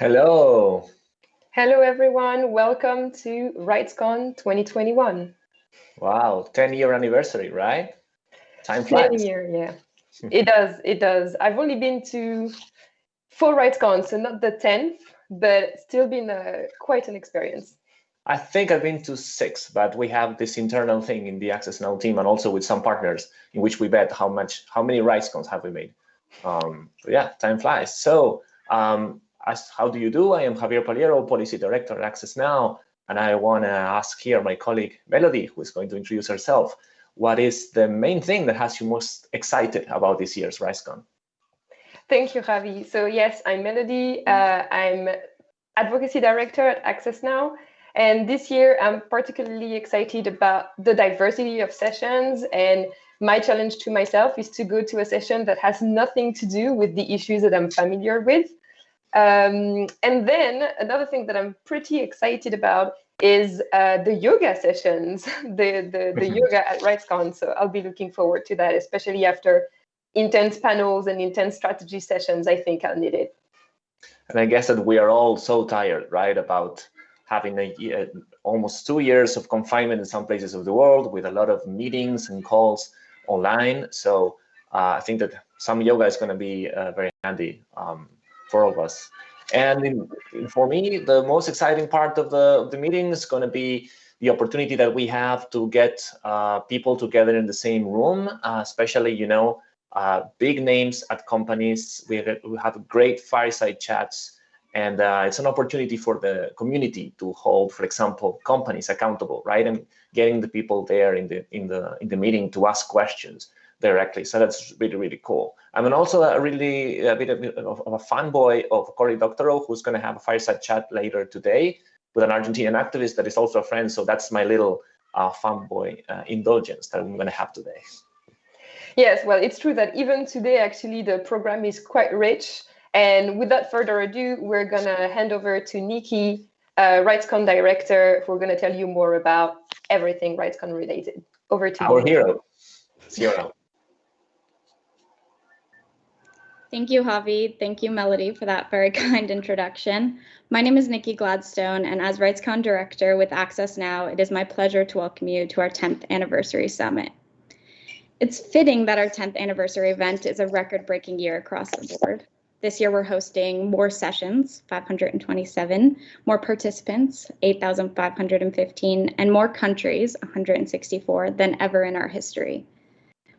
Hello. Hello, everyone. Welcome to RightsCon 2021. Wow, 10 year anniversary, right? Time flies. 10 year, yeah. it does, it does. I've only been to four RightsCon, so not the 10th, but still been a, quite an experience. I think I've been to six, but we have this internal thing in the Access Now team and also with some partners in which we bet how much, how many RightsCons have we made. Um, yeah, time flies. So um, as, how do you do? I am Javier Pallero, Policy Director at Access Now, and I want to ask here my colleague Melody, who is going to introduce herself, what is the main thing that has you most excited about this year's RightsCon? Thank you, Javi. So yes, I'm Melody. Uh, I'm Advocacy Director at Access Now. And this year, I'm particularly excited about the diversity of sessions. And my challenge to myself is to go to a session that has nothing to do with the issues that I'm familiar with. Um, and then another thing that I'm pretty excited about is uh, the yoga sessions, the, the, the yoga at RightsCon. So I'll be looking forward to that, especially after intense panels and intense strategy sessions. I think I'll need it. And I guess that we are all so tired, right, about having a year, almost two years of confinement in some places of the world with a lot of meetings and calls online. So uh, I think that some yoga is going to be uh, very handy. Um, for all of us. And for me, the most exciting part of the, of the meeting is going to be the opportunity that we have to get uh, people together in the same room, uh, especially, you know, uh, big names at companies. We have, we have great fireside chats, and uh, it's an opportunity for the community to hold, for example, companies accountable, right? And getting the people there in the in the in the meeting to ask questions directly. So that's really, really cool. I'm also a really a bit of, of a fanboy of Cory Doctorow, who's going to have a fireside chat later today with an Argentinian activist that is also a friend. So that's my little uh, fanboy uh, indulgence that I'm going to have today. Yes, well, it's true that even today, actually, the program is quite rich. And without further ado, we're going to hand over to Nikki, uh, RightsCon director, who are going to tell you more about everything RightsCon related. Over to Our you. Our hero, Zero. Thank you, Javi. Thank you, Melody, for that very kind introduction. My name is Nikki Gladstone, and as RightsCon Director with Access Now, it is my pleasure to welcome you to our 10th Anniversary Summit. It's fitting that our 10th anniversary event is a record-breaking year across the board. This year, we're hosting more sessions, 527, more participants, 8,515, and more countries, 164, than ever in our history.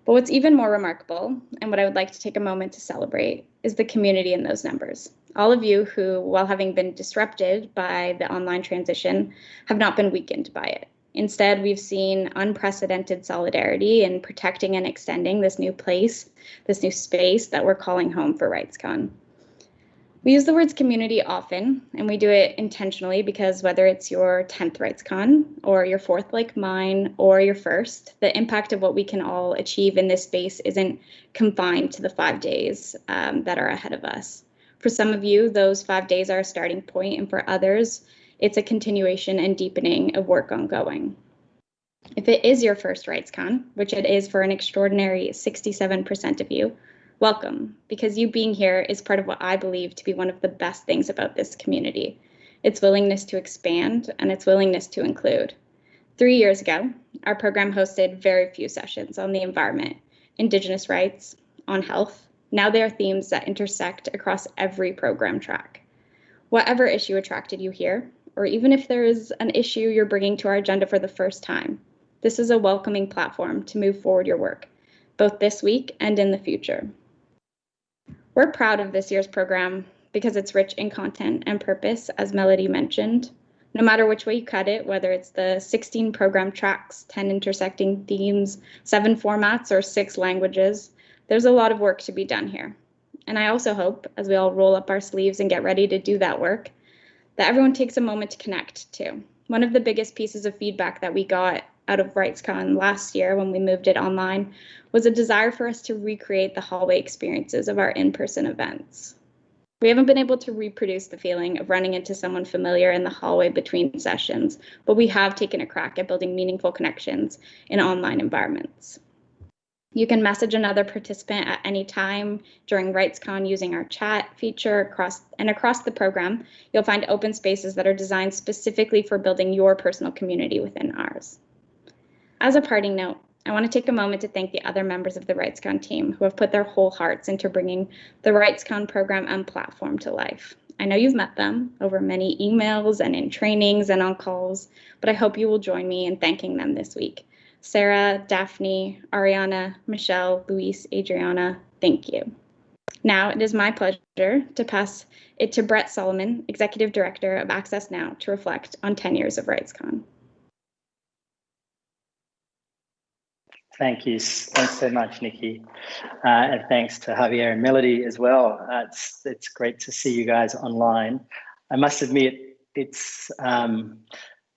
But what's even more remarkable, and what I would like to take a moment to celebrate, is the community in those numbers. All of you who, while having been disrupted by the online transition, have not been weakened by it. Instead, we've seen unprecedented solidarity in protecting and extending this new place, this new space that we're calling home for RightsCon. We use the words community often, and we do it intentionally because whether it's your 10th RightsCon or your fourth like mine or your first, the impact of what we can all achieve in this space isn't confined to the five days um, that are ahead of us. For some of you, those five days are a starting point, and for others, it's a continuation and deepening of work ongoing. If it is your first RightsCon, which it is for an extraordinary 67% of you, welcome, because you being here is part of what I believe to be one of the best things about this community its willingness to expand and its willingness to include. Three years ago, our program hosted very few sessions on the environment, Indigenous rights, on health. Now they are themes that intersect across every program track. Whatever issue attracted you here, or even if there is an issue you're bringing to our agenda for the first time, this is a welcoming platform to move forward your work, both this week and in the future. We're proud of this year's program because it's rich in content and purpose, as Melody mentioned. No matter which way you cut it, whether it's the 16 program tracks, 10 intersecting themes, seven formats, or six languages, there's a lot of work to be done here. And I also hope, as we all roll up our sleeves and get ready to do that work, that everyone takes a moment to connect too. One of the biggest pieces of feedback that we got out of RightsCon last year when we moved it online was a desire for us to recreate the hallway experiences of our in-person events. We haven't been able to reproduce the feeling of running into someone familiar in the hallway between sessions, but we have taken a crack at building meaningful connections in online environments. You can message another participant at any time during RightsCon using our chat feature across and across the program, you'll find open spaces that are designed specifically for building your personal community within ours. As a parting note, I want to take a moment to thank the other members of the RightsCon team who have put their whole hearts into bringing the RightsCon program and platform to life. I know you've met them over many emails and in trainings and on calls, but I hope you will join me in thanking them this week. Sarah, Daphne, Ariana, Michelle, Luis, Adriana, thank you. Now it is my pleasure to pass it to Brett Solomon, Executive Director of Access Now, to reflect on 10 years of RightsCon. Thank you. Thanks so much, Nikki. Uh, and thanks to Javier and Melody as well. Uh, it's, it's great to see you guys online. I must admit, it's um,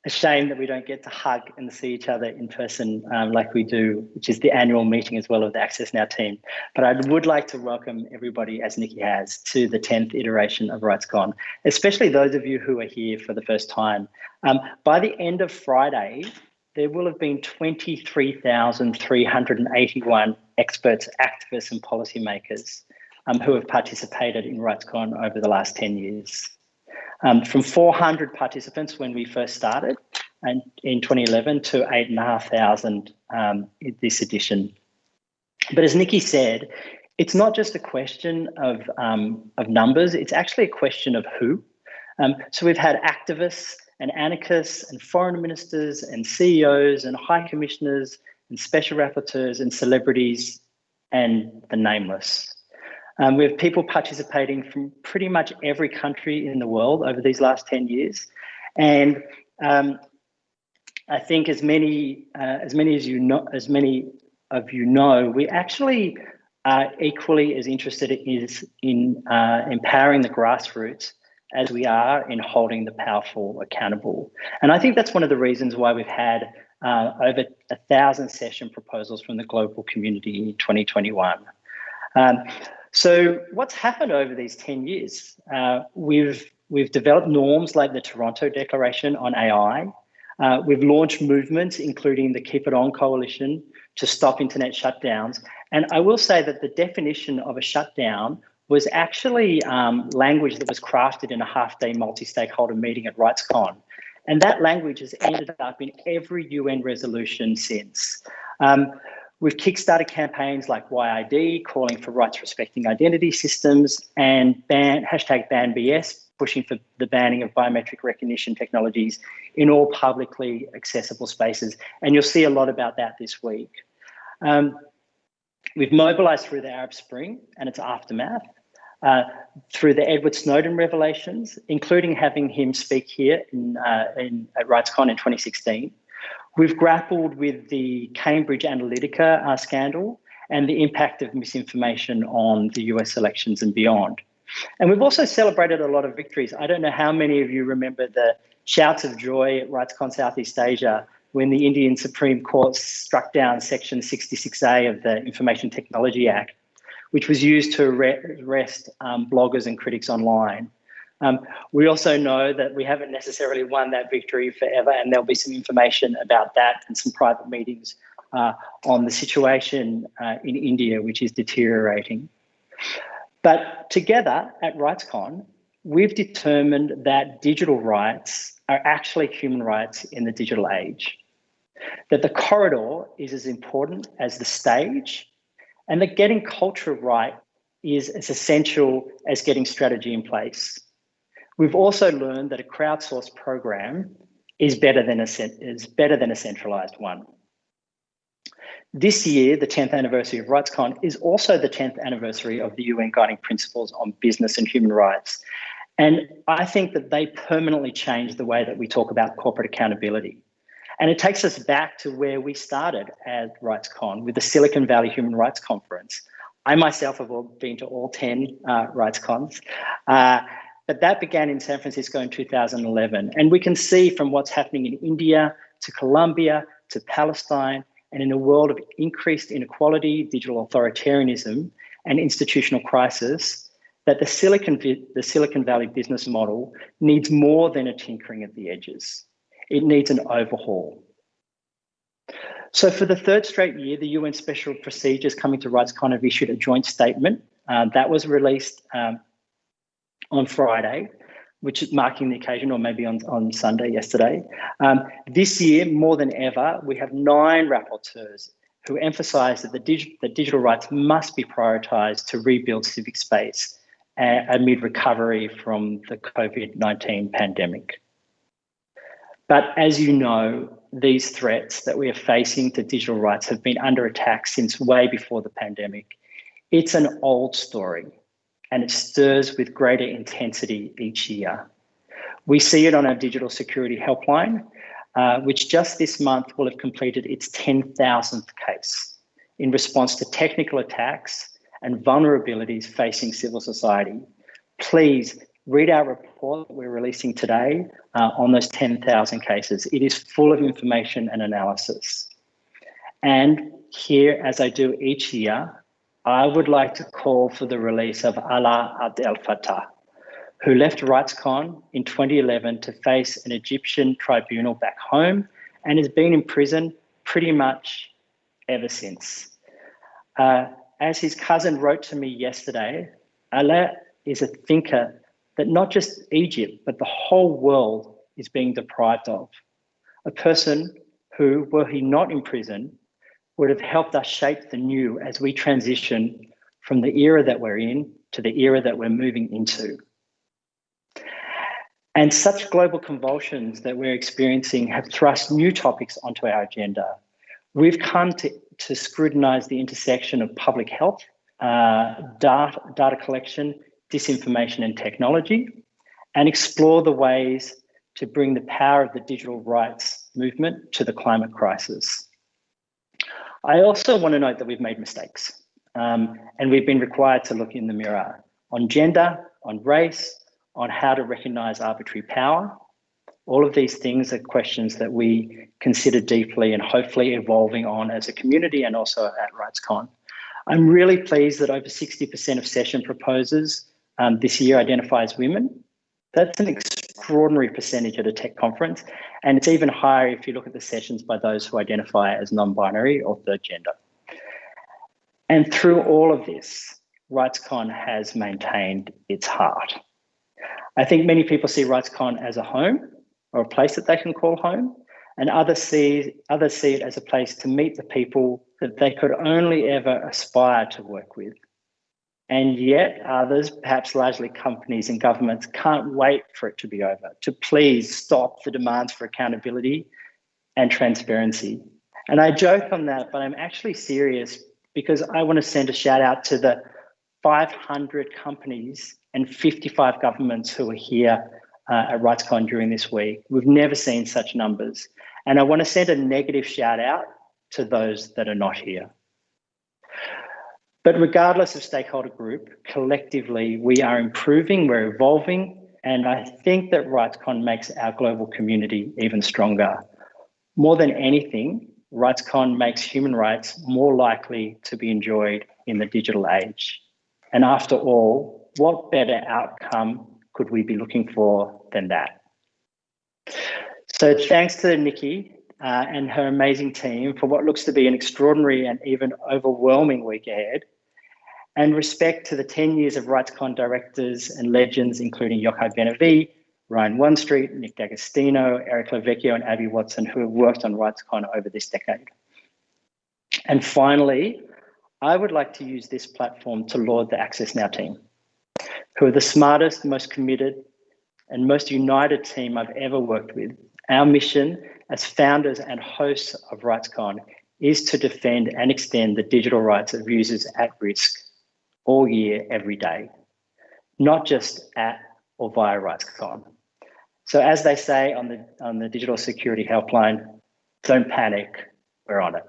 a shame that we don't get to hug and see each other in person um, like we do, which is the annual meeting as well of the Access Now team. But I would like to welcome everybody, as Nikki has, to the 10th iteration of RightsCon, especially those of you who are here for the first time. Um, by the end of Friday, there will have been 23,381 experts, activists and policymakers um, who have participated in RightsCon over the last 10 years um, from 400 participants when we first started and in 2011 to 8,500 um, this edition. But as Nikki said, it's not just a question of, um, of numbers, it's actually a question of who. Um, so we've had activists and anarchists and foreign ministers and CEOs and high commissioners and special rapporteurs and celebrities and the nameless. Um, we have people participating from pretty much every country in the world over these last 10 years. And um, I think as many, uh, as many as you know, as many of you know, we actually are equally as interested is in uh, empowering the grassroots as we are in holding the powerful accountable. And I think that's one of the reasons why we've had uh, over a thousand session proposals from the global community in 2021. Um, so what's happened over these 10 years? Uh, we've, we've developed norms like the Toronto Declaration on AI. Uh, we've launched movements, including the Keep It On Coalition, to stop internet shutdowns. And I will say that the definition of a shutdown was actually um, language that was crafted in a half-day multi-stakeholder meeting at RightsCon. And that language has ended up in every UN resolution since. Um, We've kickstarted campaigns like WhyID, calling for rights respecting identity systems, and ban, hashtag BanBS, pushing for the banning of biometric recognition technologies in all publicly accessible spaces. And you'll see a lot about that this week. Um, we've mobilized through the Arab Spring and its aftermath, uh, through the Edward Snowden revelations, including having him speak here in, uh, in, at RightsCon in 2016, We've grappled with the Cambridge Analytica uh, scandal and the impact of misinformation on the US elections and beyond. And we've also celebrated a lot of victories. I don't know how many of you remember the shouts of joy at RightsCon Southeast Asia when the Indian Supreme Court struck down Section 66A of the Information Technology Act, which was used to arrest um, bloggers and critics online. Um, we also know that we haven't necessarily won that victory forever, and there'll be some information about that and some private meetings uh, on the situation uh, in India, which is deteriorating. But together at RightsCon, we've determined that digital rights are actually human rights in the digital age, that the corridor is as important as the stage, and that getting culture right is as essential as getting strategy in place. We've also learned that a crowdsourced program is better than a, is better than a centralized one. This year, the 10th anniversary of RightsCon is also the 10th anniversary of the UN Guiding Principles on Business and Human Rights. And I think that they permanently change the way that we talk about corporate accountability. And it takes us back to where we started at RightsCon with the Silicon Valley Human Rights Conference. I myself have been to all 10 uh, RightsCons. Uh, but that began in San Francisco in 2011. And we can see from what's happening in India to Colombia to Palestine and in a world of increased inequality, digital authoritarianism, and institutional crisis, that the Silicon, the Silicon Valley business model needs more than a tinkering at the edges. It needs an overhaul. So for the third straight year, the UN Special Procedures coming to RightsCon have issued a joint statement um, that was released um, on Friday, which is marking the occasion, or maybe on, on Sunday yesterday. Um, this year, more than ever, we have nine rapporteurs who emphasise that the, the digital rights must be prioritised to rebuild civic space uh, amid recovery from the COVID-19 pandemic. But as you know, these threats that we are facing to digital rights have been under attack since way before the pandemic. It's an old story and it stirs with greater intensity each year. We see it on our digital security helpline, uh, which just this month will have completed its 10,000th case in response to technical attacks and vulnerabilities facing civil society. Please read our report that we're releasing today uh, on those 10,000 cases. It is full of information and analysis. And here, as I do each year, I would like to call for the release of Alaa Abdel Fattah, who left RightsCon in 2011 to face an Egyptian tribunal back home and has been in prison pretty much ever since. Uh, as his cousin wrote to me yesterday, Alaa is a thinker that not just Egypt, but the whole world is being deprived of. A person who, were he not in prison, would have helped us shape the new as we transition from the era that we're in to the era that we're moving into. And such global convulsions that we're experiencing have thrust new topics onto our agenda. We've come to, to scrutinize the intersection of public health, uh, data, data collection, disinformation and technology, and explore the ways to bring the power of the digital rights movement to the climate crisis. I also want to note that we've made mistakes um, and we've been required to look in the mirror on gender, on race, on how to recognize arbitrary power. All of these things are questions that we consider deeply and hopefully evolving on as a community and also at RightsCon. I'm really pleased that over 60% of session proposers um, this year identifies women. That's an extraordinary percentage at a tech conference. And it's even higher if you look at the sessions by those who identify as non-binary or third gender. And through all of this, RightsCon has maintained its heart. I think many people see RightsCon as a home or a place that they can call home, and others see, others see it as a place to meet the people that they could only ever aspire to work with. And yet others, perhaps largely companies and governments, can't wait for it to be over, to please stop the demands for accountability and transparency. And I joke on that, but I'm actually serious because I want to send a shout out to the 500 companies and 55 governments who are here uh, at RightsCon during this week. We've never seen such numbers. And I want to send a negative shout out to those that are not here. But regardless of stakeholder group, collectively, we are improving, we're evolving, and I think that RightsCon makes our global community even stronger. More than anything, RightsCon makes human rights more likely to be enjoyed in the digital age. And after all, what better outcome could we be looking for than that? So thanks to Nikki uh, and her amazing team for what looks to be an extraordinary and even overwhelming week ahead and respect to the 10 years of RightsCon directors and legends, including Yochai Benavi, Ryan One Street, Nick D'Agostino, Eric Lavecchio, and Abby Watson, who have worked on RightsCon over this decade. And finally, I would like to use this platform to laud the Access Now team, who are the smartest, most committed, and most united team I've ever worked with. Our mission as founders and hosts of RightsCon is to defend and extend the digital rights of users at risk all year, every day, not just at or via RightsCon. So as they say on the, on the digital security helpline, don't panic, we're on it.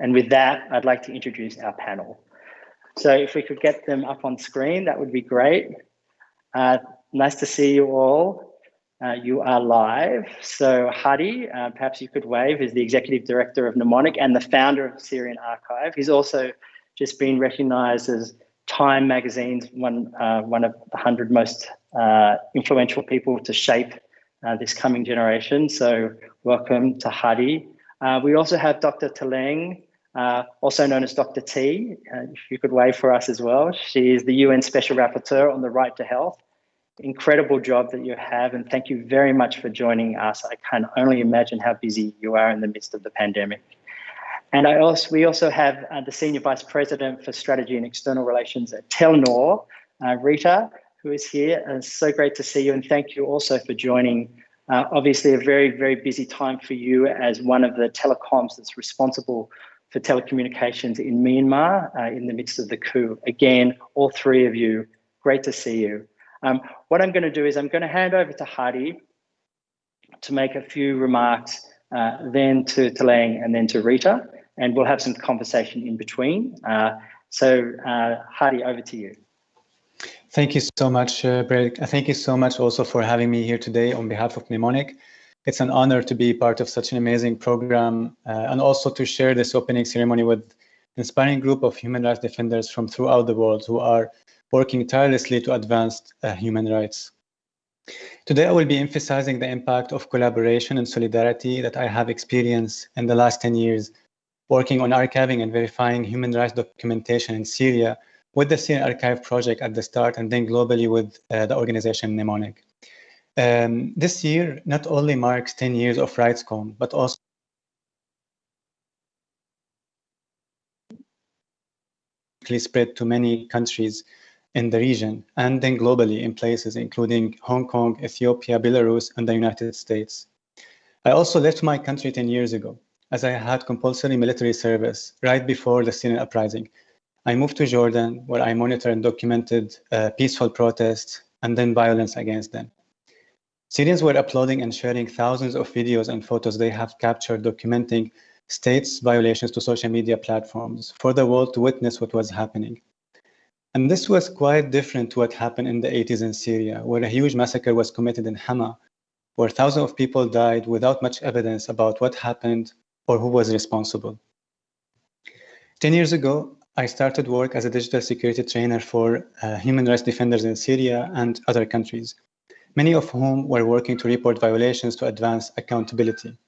And with that, I'd like to introduce our panel. So if we could get them up on screen, that would be great. Uh, nice to see you all. Uh, you are live. So Hadi, uh, perhaps you could wave, is the Executive Director of Mnemonic and the founder of Syrian Archive. He's also just been recognized as Time magazine's one uh, one of the hundred most uh, influential people to shape uh, this coming generation. So welcome to Hadi. Uh, we also have Dr. Tlaleng, uh, also known as Dr. T, uh, if you could wave for us as well. She is the UN Special Rapporteur on the right to health. Incredible job that you have, and thank you very much for joining us. I can only imagine how busy you are in the midst of the pandemic. And I also, we also have uh, the Senior Vice President for Strategy and External Relations at Telenor, uh, Rita, who is here. And it's so great to see you, and thank you also for joining. Uh, obviously, a very, very busy time for you as one of the telecoms that's responsible for telecommunications in Myanmar uh, in the midst of the coup. Again, all three of you, great to see you. Um, what I'm going to do is I'm going to hand over to Hadi to make a few remarks, uh, then to Tlaleng and then to Rita, and we'll have some conversation in between. Uh, so uh, Hadi, over to you. Thank you so much, uh, Brett. Thank you so much also for having me here today on behalf of Mnemonic. It's an honor to be part of such an amazing program uh, and also to share this opening ceremony with an inspiring group of human rights defenders from throughout the world who are working tirelessly to advance uh, human rights. Today, I will be emphasizing the impact of collaboration and solidarity that I have experienced in the last 10 years, working on archiving and verifying human rights documentation in Syria with the Syrian Archive project at the start and then globally with uh, the organization Mnemonic. Um, this year not only marks 10 years of RightsCon, but also spread to many countries in the region and then globally in places including Hong Kong, Ethiopia, Belarus, and the United States. I also left my country 10 years ago as I had compulsory military service right before the Syrian uprising. I moved to Jordan where I monitored and documented uh, peaceful protests and then violence against them. Syrians were uploading and sharing thousands of videos and photos they have captured documenting states' violations to social media platforms for the world to witness what was happening. And this was quite different to what happened in the 80s in Syria, where a huge massacre was committed in Hama, where thousands of people died without much evidence about what happened or who was responsible. 10 years ago, I started work as a digital security trainer for uh, human rights defenders in Syria and other countries many of whom were working to report violations to advance accountability.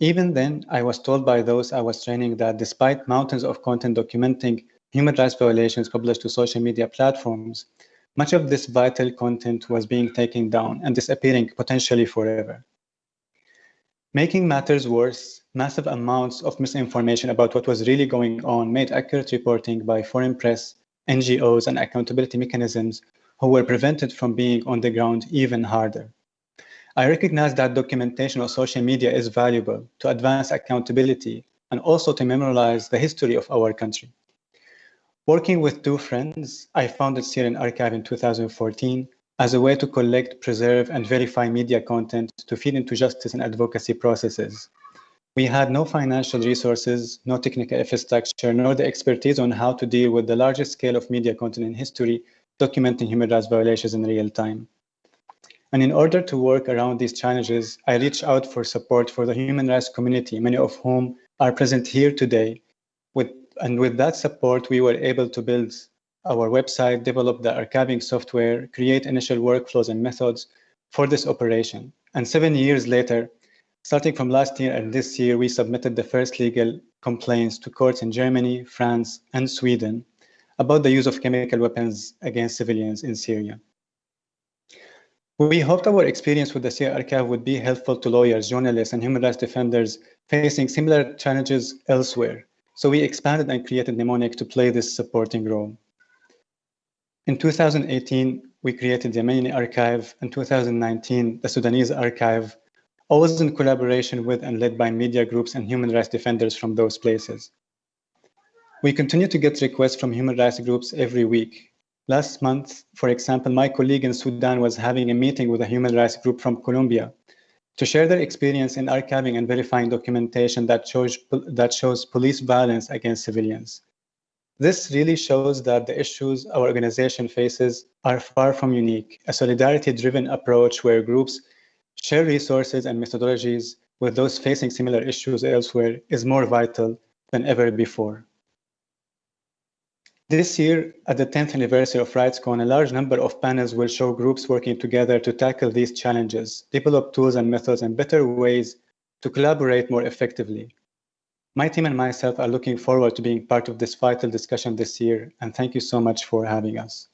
Even then, I was told by those I was training that despite mountains of content documenting human rights violations published to social media platforms, much of this vital content was being taken down and disappearing potentially forever. Making matters worse, massive amounts of misinformation about what was really going on made accurate reporting by foreign press, NGOs, and accountability mechanisms who were prevented from being on the ground even harder. I recognize that documentation of social media is valuable to advance accountability and also to memorialize the history of our country. Working with two friends, I founded Syrian Archive in 2014 as a way to collect, preserve, and verify media content to feed into justice and advocacy processes. We had no financial resources, no technical infrastructure, nor the expertise on how to deal with the largest scale of media content in history documenting human rights violations in real time. And in order to work around these challenges, I reached out for support for the human rights community, many of whom are present here today. With, and with that support, we were able to build our website, develop the archiving software, create initial workflows and methods for this operation. And seven years later, starting from last year and this year, we submitted the first legal complaints to courts in Germany, France, and Sweden about the use of chemical weapons against civilians in Syria. We hoped our experience with the Syria archive would be helpful to lawyers, journalists, and human rights defenders facing similar challenges elsewhere. So we expanded and created Mnemonic to play this supporting role. In 2018, we created the Yemeni Archive. In 2019, the Sudanese Archive, always in collaboration with and led by media groups and human rights defenders from those places. We continue to get requests from human rights groups every week. Last month, for example, my colleague in Sudan was having a meeting with a human rights group from Colombia to share their experience in archiving and verifying documentation that shows, that shows police violence against civilians. This really shows that the issues our organization faces are far from unique. A solidarity-driven approach where groups share resources and methodologies with those facing similar issues elsewhere is more vital than ever before. This year, at the 10th anniversary of RightsCon, a large number of panels will show groups working together to tackle these challenges, develop tools and methods and better ways to collaborate more effectively. My team and myself are looking forward to being part of this vital discussion this year, and thank you so much for having us.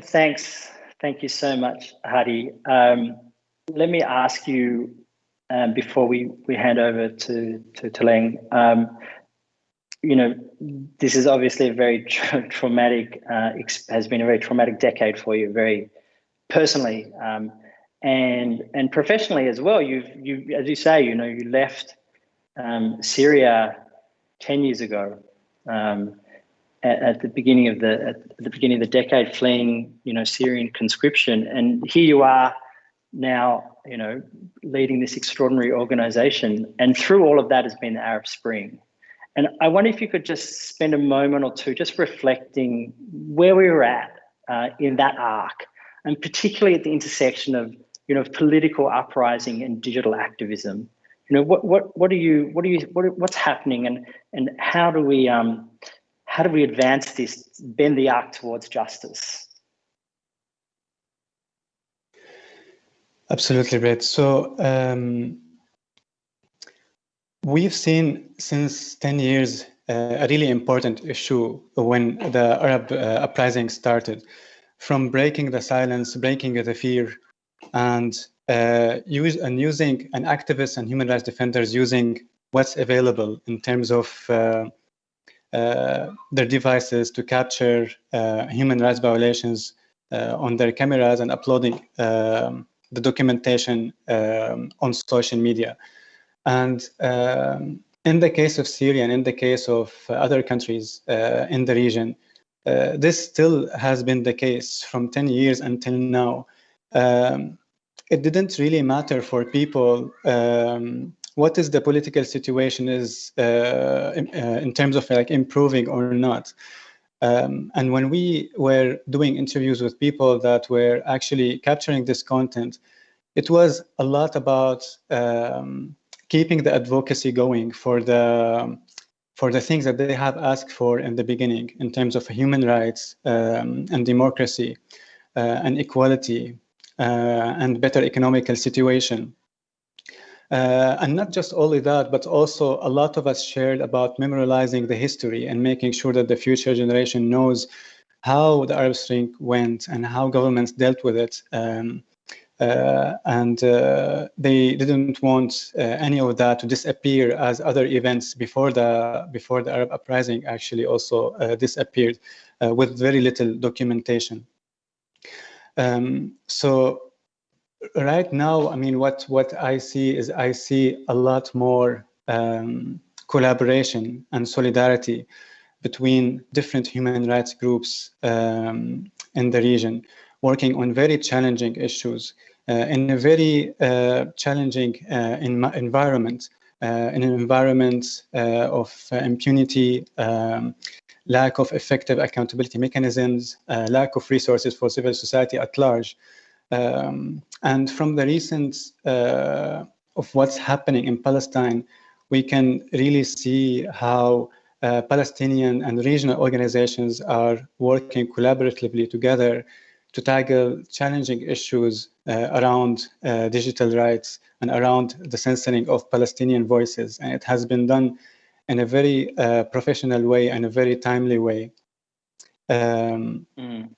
Thanks. Thank you so much, Hadi. Um, let me ask you um, before we, we hand over to, to, to um, you know, this is obviously a very tra traumatic, uh, has been a very traumatic decade for you, very personally, um, and and professionally as well. You've you, as you say, you know, you left um, Syria ten years ago, um, at, at, the beginning of the at the beginning of the decade, fleeing, you know, Syrian conscription, and here you are now, you know, leading this extraordinary organization. And through all of that has been the Arab Spring. And I wonder if you could just spend a moment or two just reflecting where we were at uh, in that arc, and particularly at the intersection of, you know, political uprising and digital activism. You know, what what what are you what are you what what's happening, and and how do we um how do we advance this, bend the arc towards justice? Absolutely, Brett. So um, we've seen since 10 years uh, a really important issue when the Arab uh, uprising started, from breaking the silence, breaking the fear, and uh, use and using an activists and human rights defenders using what's available in terms of uh, their devices to capture uh, human rights violations on their cameras and uploading um, the documentation um, on social media. And um, in the case of Syria and in the case of other countries uh, in the region, uh, this still has been the case from 10 years until now. Um, it didn't really matter for people um, what is the political situation is uh, in, uh, in, terms of like improving or not. Um, and when we were doing interviews with people that were actually capturing this content, it was a lot about um, keeping the advocacy going for the for the things that they have asked for in the beginning in terms of human rights um, and democracy uh, and equality uh, and better economical situation. Uh, and not just only that, but also a lot of us shared about memorializing the history and making sure that the future generation knows how the Arab Spring went and how governments dealt with it. Um, uh, and uh, they didn't want uh, any of that to disappear as other events before the before the Arab uprising actually also uh, disappeared uh, with very little documentation. Um, so right now, I mean, what, what I see is I see a lot more um, collaboration and solidarity between different human rights groups um, in the region, working on very challenging issues uh, in a very uh, challenging uh, environment, uh, in an environment uh, of uh, impunity, um, lack of effective accountability mechanisms, lack of resources for civil society at large. Um, and from the recent uh, of what's happening in Palestine, we can really see how uh, Palestinian and regional organizations are working collaboratively together to tackle challenging issues uh, around uh, digital rights and around the censoring of Palestinian voices. And it has been done in a very uh, professional way and a very timely way. Um, mm.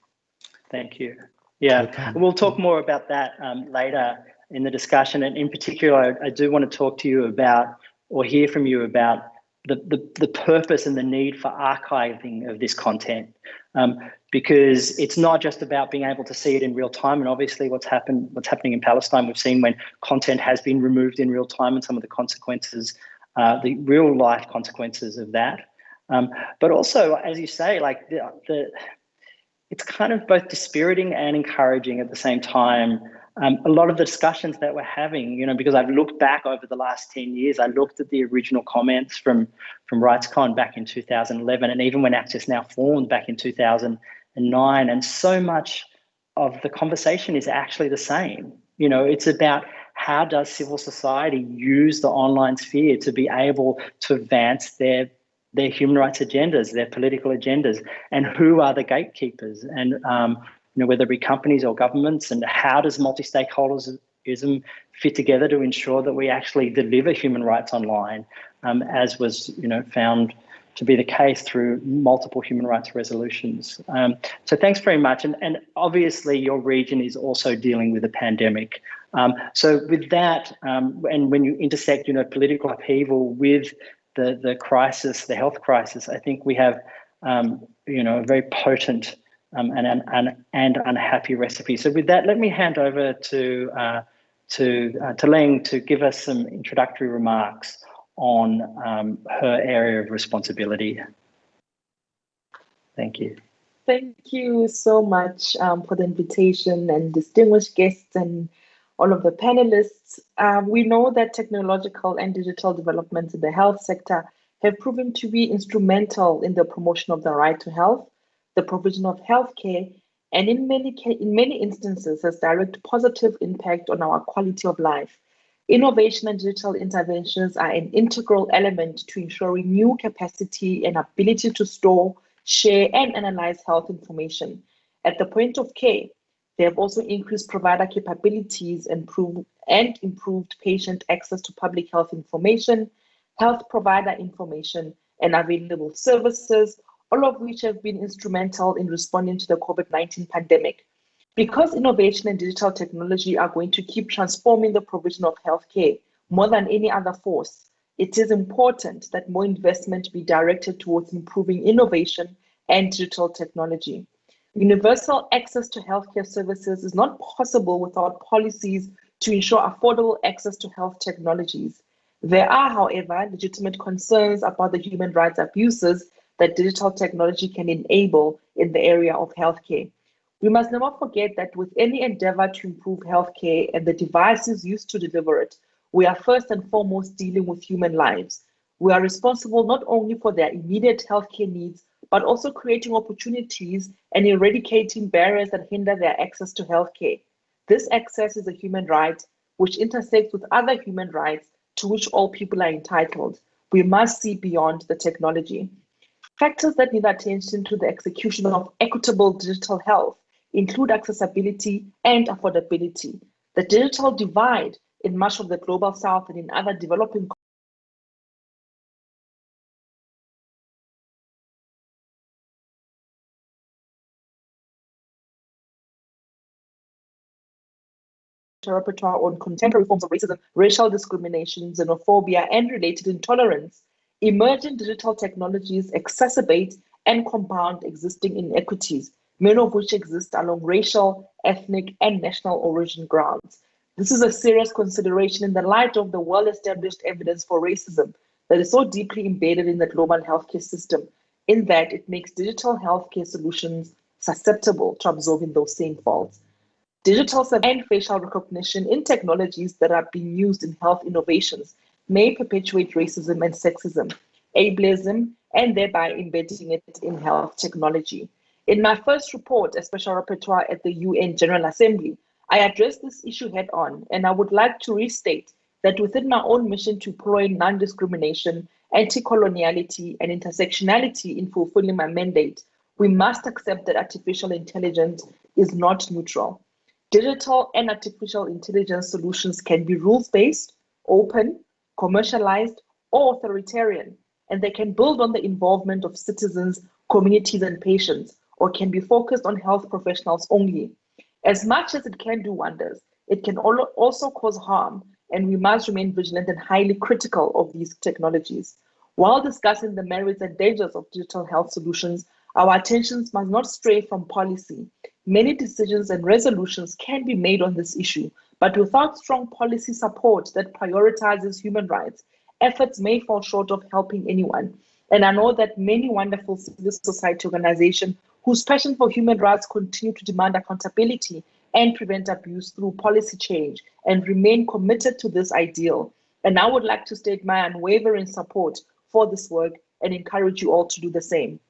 Thank you. Yeah, we'll talk more about that um, later in the discussion. And in particular, I, I, do want to talk to you about or hear from you about the, the, the purpose and the need for archiving of this content. Um, because it's not just about being able to see it in real time. And obviously what's happened, what's happening in Palestine, we've seen when content has been removed in real time and some of the consequences, uh, the real life consequences of that. Um, but also, as you say, like the, the it's kind of both dispiriting and encouraging at the same time. Um, a lot of the discussions that we're having, you know, because I've looked back over the last 10 years, I looked at the original comments from, from RightsCon back in 2011, and even when Access Now formed back in 2009, and so much of the conversation is actually the same. You know, it's about how does civil society use the online sphere to be able to advance their their human rights agendas, their political agendas, and who are the gatekeepers. And um, know, whether it be companies or governments, and how does multi-stakeholderism fit together to ensure that we actually deliver human rights online, um, as was, you know, found to be the case through multiple human rights resolutions. Um, so thanks very much. And, and obviously your region is also dealing with a pandemic. Um, so with that, um, and when you intersect, you know, political upheaval with the, the crisis, the health crisis, I think we have, um, you know, a very potent um, and, and, and unhappy recipe. So with that, let me hand over to, uh, to, uh, to Leng to give us some introductory remarks on um, her area of responsibility. Thank you. Thank you so much um, for the invitation and distinguished guests and all of the panelists. Um, we know that technological and digital developments in the health sector have proven to be instrumental in the promotion of the right to health, the provision of healthcare, and in many, in many instances has direct positive impact on our quality of life. Innovation and digital interventions are an integral element to ensuring new capacity and ability to store, share, and analyze health information. At the point of care, they have also increased provider capabilities and, and improved patient access to public health information, health provider information, and available services, all of which have been instrumental in responding to the COVID-19 pandemic. Because innovation and digital technology are going to keep transforming the provision of healthcare more than any other force, it is important that more investment be directed towards improving innovation and digital technology. Universal access to healthcare services is not possible without policies to ensure affordable access to health technologies. There are, however, legitimate concerns about the human rights abuses that digital technology can enable in the area of healthcare. We must never forget that with any endeavor to improve healthcare and the devices used to deliver it, we are first and foremost dealing with human lives. We are responsible not only for their immediate healthcare needs, but also creating opportunities and eradicating barriers that hinder their access to healthcare. This access is a human right which intersects with other human rights to which all people are entitled. We must see beyond the technology. Factors that need attention to the execution of equitable digital health include accessibility and affordability. The digital divide in much of the global south and in other developing rapporteur on contemporary forms of racism, racial discrimination, xenophobia, and related intolerance. Emerging digital technologies exacerbate and compound existing inequities, many of which exist along racial, ethnic, and national origin grounds. This is a serious consideration in the light of the well-established evidence for racism that is so deeply embedded in the global healthcare system, in that it makes digital healthcare solutions susceptible to absorbing those same faults. Digital and facial recognition in technologies that are being used in health innovations may perpetuate racism and sexism, ableism, and thereby embedding it in health technology. In my first report, a special rapporteur at the UN General Assembly, I addressed this issue head on, and I would like to restate that within my own mission to employ non-discrimination, anti-coloniality, and intersectionality in fulfilling my mandate, we must accept that artificial intelligence is not neutral. Digital and artificial intelligence solutions can be rules-based, open, commercialized, or authoritarian, and they can build on the involvement of citizens, communities, and patients, or can be focused on health professionals only. As much as it can do wonders, it can also cause harm, and we must remain vigilant and highly critical of these technologies. While discussing the merits and dangers of digital health solutions, our attentions must not stray from policy. Many decisions and resolutions can be made on this issue, but without strong policy support that prioritizes human rights, efforts may fall short of helping anyone. And I know that many wonderful civil society organizations whose passion for human rights continue to demand accountability and prevent abuse through policy change and remain committed to this ideal. And I would like to state my unwavering support for this work and encourage you all to do the same.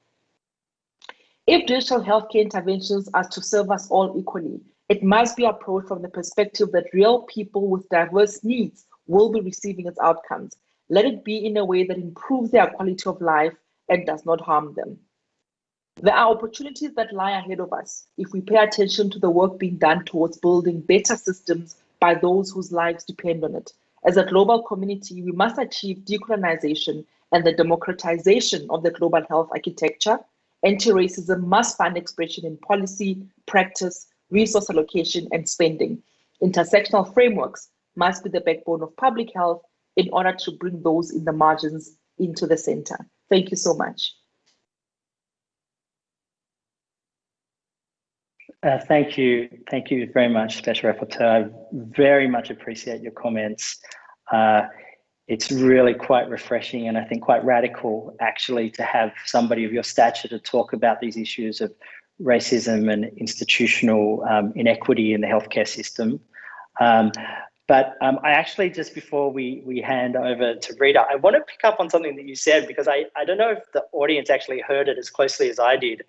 If digital healthcare interventions are to serve us all equally, it must be approached from the perspective that real people with diverse needs will be receiving its outcomes. Let it be in a way that improves their quality of life and does not harm them. There are opportunities that lie ahead of us if we pay attention to the work being done towards building better systems by those whose lives depend on it. As a global community, we must achieve decolonization and the democratization of the global health architecture. Anti-racism must find expression in policy, practice, resource allocation, and spending. Intersectional frameworks must be the backbone of public health in order to bring those in the margins into the center. Thank you so much. Uh, thank you. Thank you very much, Special Rapporteur. I very much appreciate your comments. Uh, it's really quite refreshing and I think quite radical actually to have somebody of your stature to talk about these issues of racism and institutional um, inequity in the healthcare system. Um, but um, I actually, just before we, we hand over to Rita, I want to pick up on something that you said because I, I don't know if the audience actually heard it as closely as I did.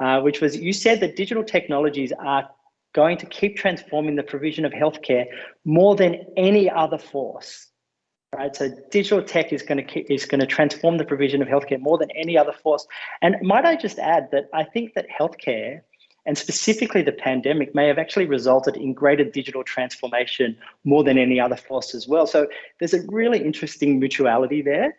Uh, which was you said that digital technologies are going to keep transforming the provision of healthcare more than any other force. Right, so digital tech is going to is going to transform the provision of healthcare more than any other force. And might I just add that I think that healthcare, and specifically the pandemic, may have actually resulted in greater digital transformation more than any other force as well. So there's a really interesting mutuality there.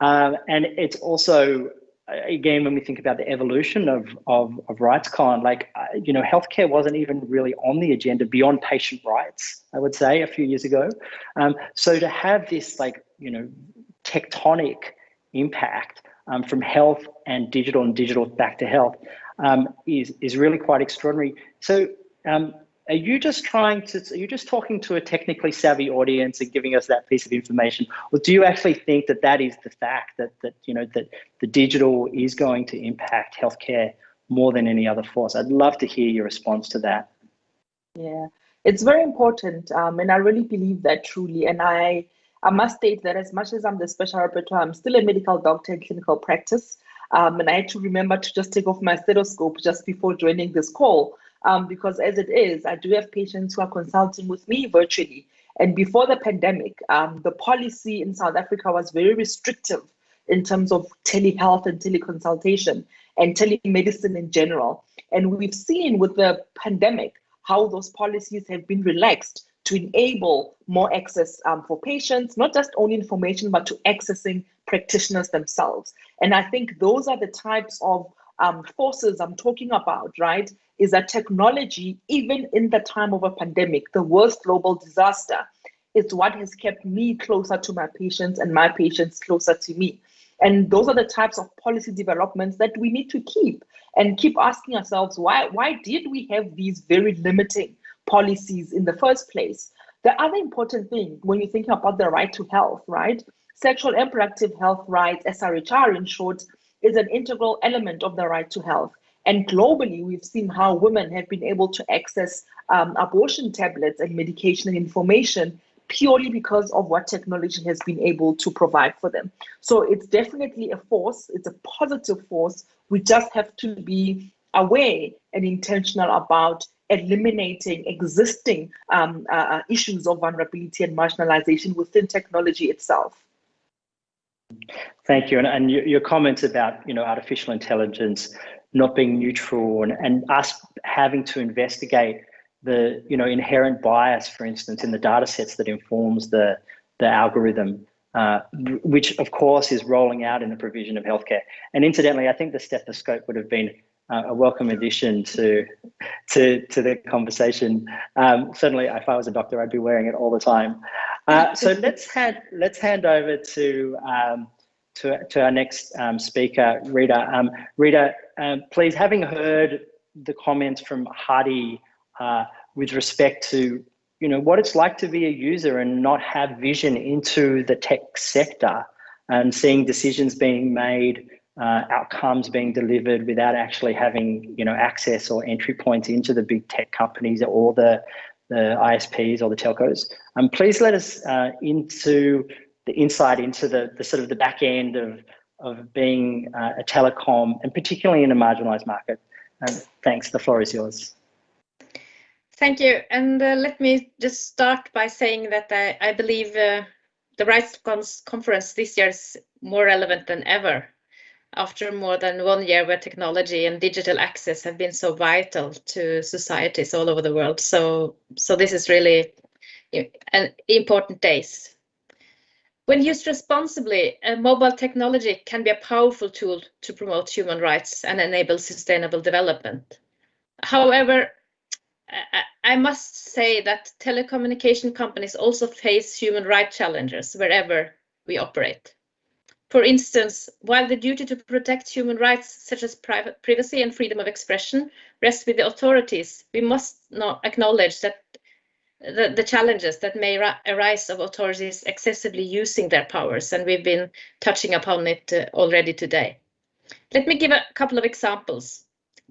Um, and it's also again, when we think about the evolution of, of, of RightsCon, like, uh, you know, healthcare wasn't even really on the agenda beyond patient rights, I would say, a few years ago. Um, so to have this, like, you know, tectonic impact um, from health and digital and digital back to health um, is, is really quite extraordinary. So um, are you just trying to are you just talking to a technically savvy audience and giving us that piece of information? Or do you actually think that that is the fact that that you know that the digital is going to impact healthcare more than any other force? I'd love to hear your response to that. Yeah. It's very important um, and i really believe that truly. And i i must state that as much as i'm the special rapporteur i'm still a medical doctor in clinical practice. Um, and i had to remember to just take off my stethoscope just before joining this call um, because as it is, I do have patients who are consulting with me virtually. And before the pandemic, um, the policy in South Africa was very restrictive in terms of telehealth and teleconsultation and telemedicine in general. And we've seen with the pandemic how those policies have been relaxed to enable more access um, for patients, not just only information, but to accessing practitioners themselves. And I think those are the types of um, forces I'm talking about, right? Is that technology, even in the time of a pandemic, the worst global disaster, is what has kept me closer to my patients and my patients closer to me. And those are the types of policy developments that we need to keep and keep asking ourselves why, why did we have these very limiting policies in the first place? The other important thing when you're thinking about the right to health, right? Sexual and reproductive health rights, SRHR in short, is an integral element of the right to health. And globally, we've seen how women have been able to access um, abortion tablets and medication and information purely because of what technology has been able to provide for them. So it's definitely a force, it's a positive force. We just have to be aware and intentional about eliminating existing um, uh, uh issues of vulnerability and marginalization within technology itself. Thank you. And, and your, your comments about, you know, artificial intelligence not being neutral and, and us having to investigate the you know inherent bias, for instance, in the data sets that informs the the algorithm, uh, which of course is rolling out in the provision of healthcare. And incidentally, I think the stethoscope would have been uh, a welcome addition to to to the conversation. Um, certainly, if I was a doctor, I'd be wearing it all the time. Uh, so let's hand let's hand over to um, to, to our next um, speaker, Rita. Um, Rita, um, please, having heard the comments from Hadi uh, with respect to you know what it's like to be a user and not have vision into the tech sector and seeing decisions being made, uh, outcomes being delivered without actually having you know access or entry points into the big tech companies or the the ISPs or the telcos. Um, please let us uh, into the insight into the, the sort of the back end of, of being uh, a telecom and particularly in a marginalized market. Um, thanks, the floor is yours. Thank you. And uh, let me just start by saying that I, I believe uh, the Rights conference this year is more relevant than ever. after more than one year where technology and digital access have been so vital to societies all over the world. So, so this is really an important days. When used responsibly, mobile technology can be a powerful tool to promote human rights and enable sustainable development. However, I must say that telecommunication companies also face human rights challenges wherever we operate. For instance, while the duty to protect human rights, such as privacy and freedom of expression, rests with the authorities, we must acknowledge that the, the challenges that may arise of authorities excessively using their powers, and we've been touching upon it uh, already today. Let me give a couple of examples.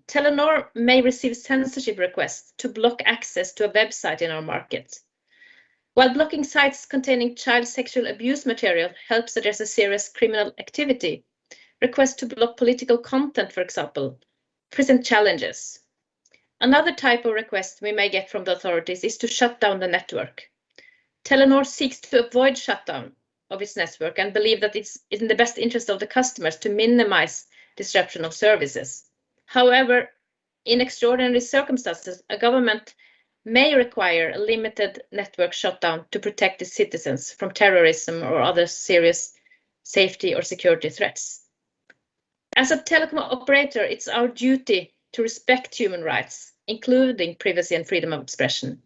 Telenor may receive censorship requests to block access to a website in our market. While blocking sites containing child sexual abuse material helps address a serious criminal activity, requests to block political content, for example, present challenges. Another type of request we may get from the authorities is to shut down the network. Telenor seeks to avoid shutdown of its network and believe that it's in the best interest of the customers to minimize disruption of services. However, in extraordinary circumstances, a government may require a limited network shutdown to protect its citizens from terrorism or other serious safety or security threats. As a telecom operator, it's our duty to respect human rights including privacy and freedom of expression.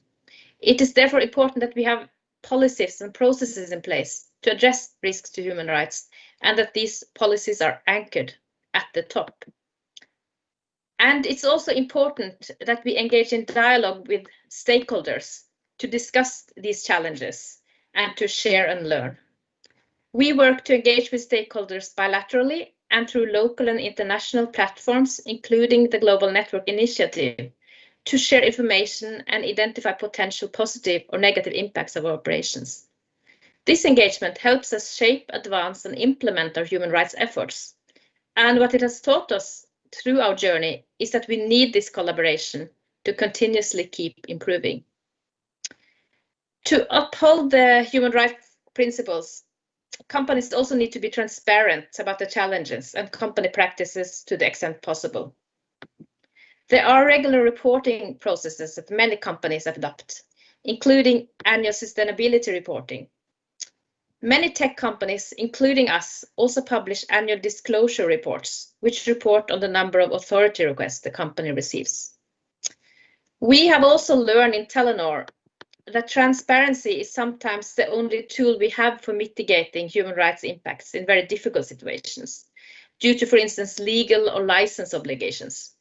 It is therefore important that we have policies and processes in place to address risks to human rights and that these policies are anchored at the top. And it's also important that we engage in dialogue with stakeholders to discuss these challenges and to share and learn. We work to engage with stakeholders bilaterally and through local and international platforms, including the Global Network Initiative, to share information and identify potential positive or negative impacts of our operations. This engagement helps us shape, advance and implement our human rights efforts. And what it has taught us through our journey is that we need this collaboration to continuously keep improving. To uphold the human rights principles, companies also need to be transparent about the challenges and company practices to the extent possible. There are regular reporting processes that many companies adopt, including annual sustainability reporting. Many tech companies, including us, also publish annual disclosure reports, which report on the number of authority requests the company receives. We have also learned in Telenor that transparency is sometimes the only tool we have for mitigating human rights impacts in very difficult situations, due to, for instance, legal or license obligations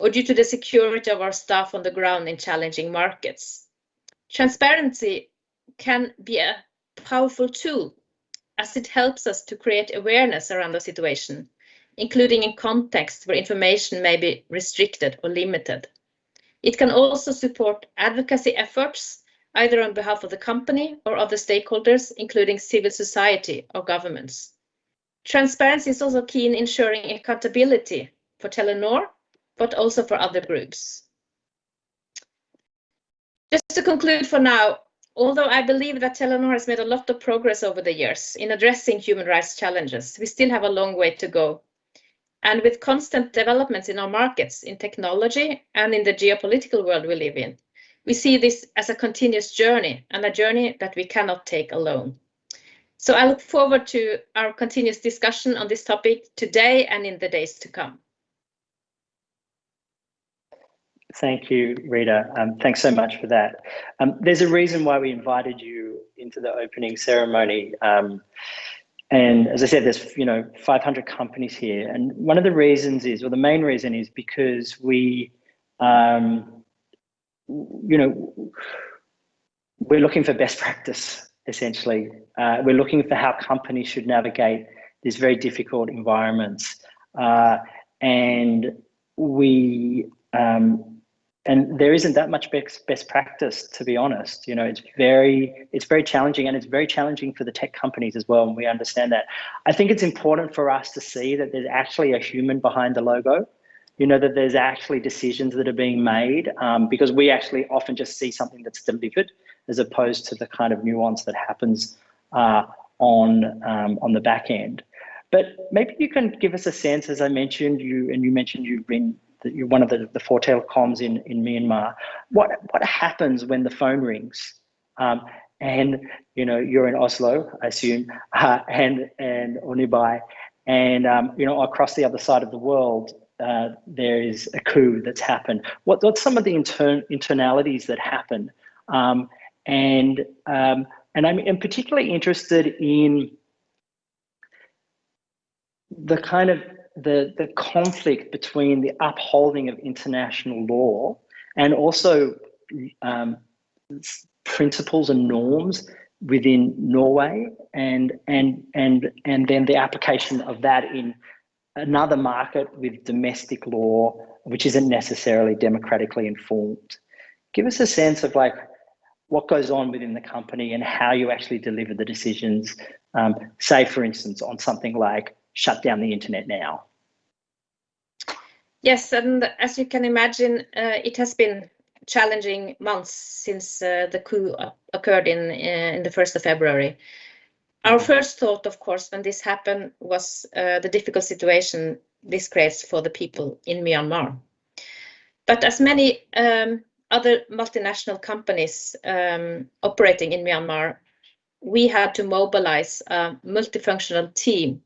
or due to the security of our staff on the ground in challenging markets. Transparency can be a powerful tool as it helps us to create awareness around the situation, including in contexts where information may be restricted or limited. It can also support advocacy efforts, either on behalf of the company or other stakeholders, including civil society or governments. Transparency is also key in ensuring accountability for Telenor but also for other groups. Just to conclude for now, although I believe that Telenor has made a lot of progress over the years in addressing human rights challenges, we still have a long way to go. And with constant developments in our markets, in technology, and in the geopolitical world we live in, we see this as a continuous journey and a journey that we cannot take alone. So I look forward to our continuous discussion on this topic today and in the days to come. Thank you, Rita. Um, thanks so much for that. Um, there's a reason why we invited you into the opening ceremony. Um, and as I said, there's you know 500 companies here, and one of the reasons is, or the main reason is because we, um, you know, we're looking for best practice. Essentially, uh, we're looking for how companies should navigate these very difficult environments, uh, and we um, and there isn't that much best, best practice to be honest. You know it's very it's very challenging and it's very challenging for the tech companies as well and we understand that. I think it's important for us to see that there's actually a human behind the logo. You know that there's actually decisions that are being made um, because we actually often just see something that's delivered as opposed to the kind of nuance that happens uh, on um, on the back end. But maybe you can give us a sense, as I mentioned, you and you mentioned you've been you're one of the, the four telecoms in, in Myanmar. What what happens when the phone rings? Um, and you know you're in Oslo, I assume, uh, and and Onibai, and um, you know across the other side of the world, uh, there is a coup that's happened. What what's some of the intern internalities that happen? Um, and um, and I'm, I'm particularly interested in the kind of the, the conflict between the upholding of international law and also um, principles and norms within Norway and and and and then the application of that in another market with domestic law which isn't necessarily democratically informed. Give us a sense of like what goes on within the company and how you actually deliver the decisions. Um, say, for instance, on something like shut down the internet now. Yes, and as you can imagine, uh, it has been challenging months since uh, the coup occurred in uh, in the first of February. Our mm-hmm. first thought, of course, when this happened, was uh, the difficult situation this creates for the people in Myanmar. But as many um, other multinational companies um, operating in Myanmar, we had to mobilize a multifunctional team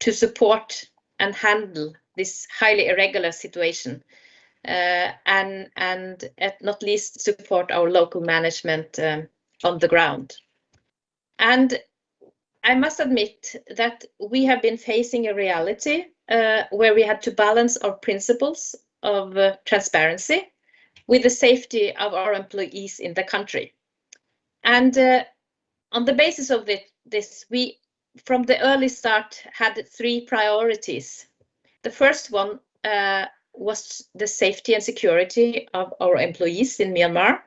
to support and handle this highly irregular situation uh, and and at not least support our local management um, on the ground. And I must admit that we have been facing a reality uh, where we had to balance our principles of uh, transparency with the safety of our employees in the country. And uh, on the basis of this, we from the early start had three priorities. The first one uh, was the safety and security of our employees in Myanmar.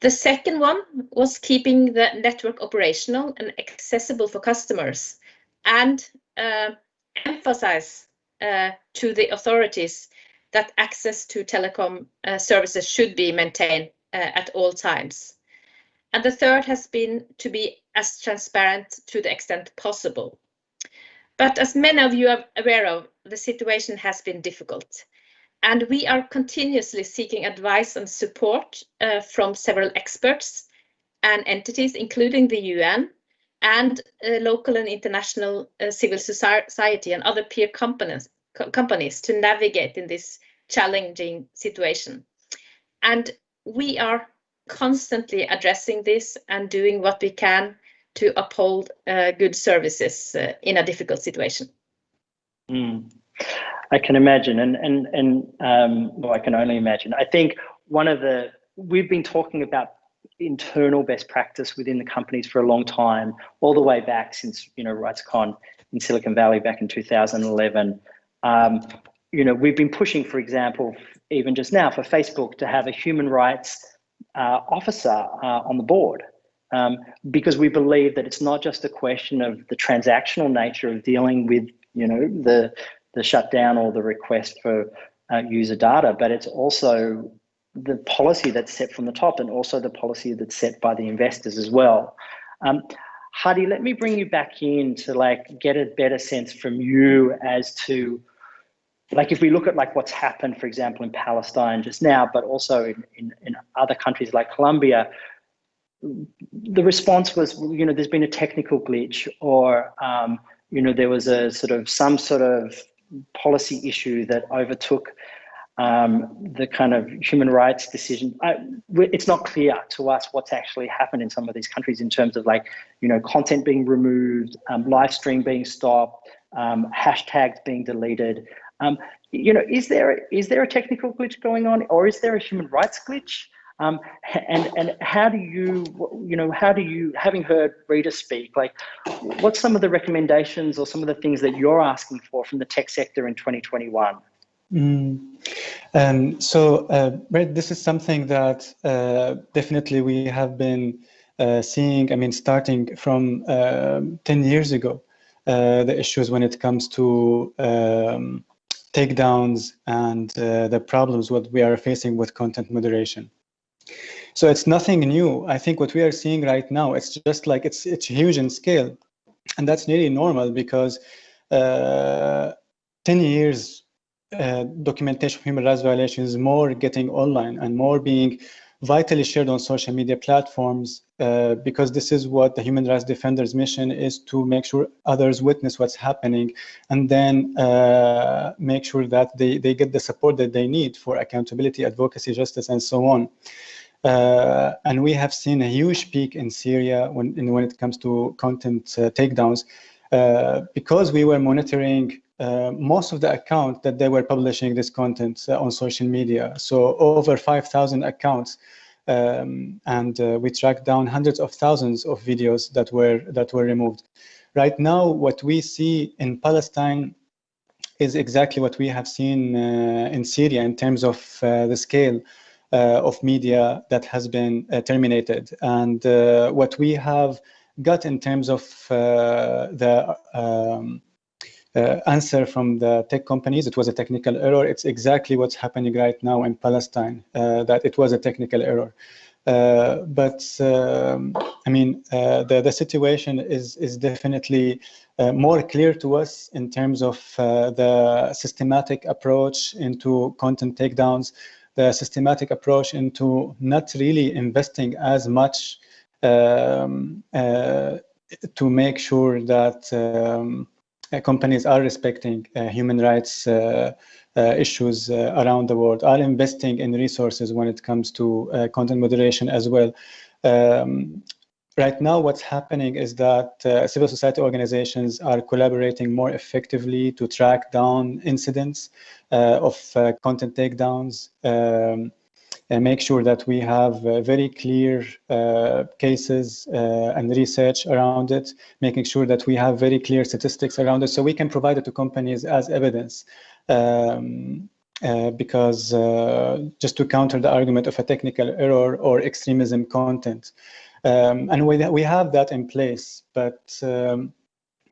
The second one was keeping the network operational and accessible for customers and uh, emphasize uh, to the authorities that access to telecom uh, services should be maintained uh, at all times. And the third has been to be as transparent to the extent possible. But as many of you are aware of, the situation has been difficult. And we are continuously seeking advice and support uh, from several experts and entities, including the UN and uh, local and international uh, civil society and other peer companies, co companies to navigate in this challenging situation. And we are constantly addressing this and doing what we can to uphold uh, good services uh, in a difficult situation. Mm. I can imagine, and and and um, well, I can only imagine. I think one of the we've been talking about internal best practice within the companies for a long time, all the way back since you know RightsCon in Silicon Valley back in 2011. Um, you know, we've been pushing, for example, even just now for Facebook to have a human rights uh, officer uh, on the board um, because we believe that it's not just a question of the transactional nature of dealing with, you know, the the shutdown or the request for uh, user data, but it's also the policy that's set from the top and also the policy that's set by the investors as well. Um, Hadi, let me bring you back in to like get a better sense from you as to like if we look at like what's happened, for example, in Palestine just now, but also in, in, in other countries like Colombia, the response was, you know, there's been a technical glitch or, um, you know, there was a sort of some sort of policy issue that overtook um, the kind of human rights decision. I, it's not clear to us what's actually happened in some of these countries in terms of like, you know, content being removed, um, live stream being stopped, um, hashtags being deleted. Um, you know, is there is there a technical glitch going on, or is there a human rights glitch? Um, and and how do you you know how do you having heard Rita speak like what's some of the recommendations or some of the things that you're asking for from the tech sector in 2021? Mm. Um, so uh, Brett, this is something that uh, definitely we have been uh, seeing. I mean, starting from um, 10 years ago, uh, the issues when it comes to um, takedowns and uh, the problems what we are facing with content moderation. So it's nothing new. I think what we are seeing right now, it's just like it's it's huge in scale. and that's nearly normal because uh, 10 years uh, documentation of human rights violations more getting online and more being vitally shared on social media platforms uh, because this is what the human rights defenders mission is to make sure others witness what's happening and then uh, make sure that they, they get the support that they need for accountability, advocacy, justice, and so on. Uh, and we have seen a huge peak in Syria when, in, when it comes to content uh, takedowns uh, because we were monitoring uh, most of the accounts that they were publishing this content uh, on social media. So over 5,000 accounts. Um, and uh, we tracked down hundreds of thousands of videos that were that were removed. Right now, what we see in Palestine is exactly what we have seen in Syria in terms of the scale of media that has been terminated. And what we have got in terms of the um, uh, answer from the tech companies. It was a technical error. It's exactly what's happening right now in Palestine, uh, that it was a technical error. Uh, but um, I mean, uh, the, the situation is, is definitely uh, more clear to us in terms of uh, the systematic approach into content takedowns, the systematic approach into not really investing as much um, to make sure that um, uh, companies are respecting uh, human rights uh, issues around the world, are investing in resources when it comes to content moderation as well. Um, right now what's happening is that uh, civil society organizations are collaborating more effectively to track down incidents uh, of uh, content takedowns um, and make sure that we have uh, very clear uh, cases uh, and research around it, making sure that we have very clear statistics around it so we can provide it to companies as evidence. Um, uh, because uh, just to counter the argument of a technical error or extremism content. Um, and we, we have that in place, but um,